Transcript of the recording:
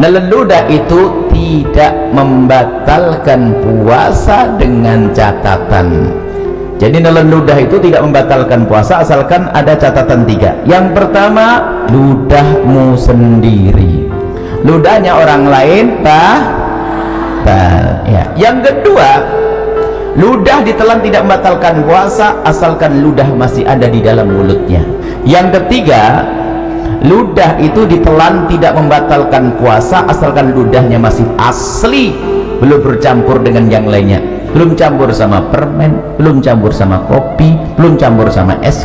nelen ludah itu tidak membatalkan puasa dengan catatan. Jadi nelen itu tidak membatalkan puasa asalkan ada catatan tiga. Yang pertama ludahmu sendiri. Ludahnya orang lain batal ya. yang kedua ludah ditelan tidak membatalkan puasa asalkan ludah masih ada di dalam mulutnya. Yang ketiga ludah itu ditelan tidak membatalkan puasa asalkan ludahnya masih asli. Belum bercampur dengan yang lainnya. Belum campur sama permen belum campur sama kopi belum campur sama es